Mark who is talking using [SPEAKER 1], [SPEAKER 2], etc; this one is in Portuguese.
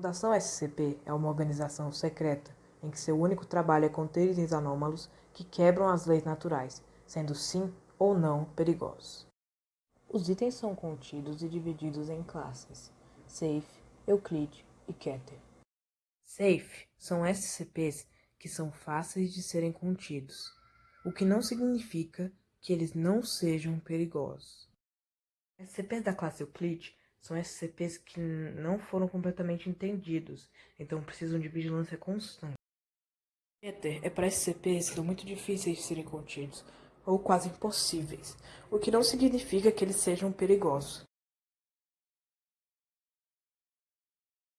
[SPEAKER 1] Fundação SCP é uma organização secreta em que seu único trabalho é conter itens anômalos que quebram as leis naturais, sendo sim ou não perigosos. Os itens são contidos e divididos em classes: Safe, Euclid e Keter. Safe são SCPs que são fáceis de serem contidos, o que não significa que eles não sejam perigosos. SCPs da classe Euclid são SCPs que não foram completamente entendidos, então precisam de vigilância constante. Ether é para SCPs que são muito difíceis de serem contidos, ou quase impossíveis, o que não significa que eles sejam perigosos.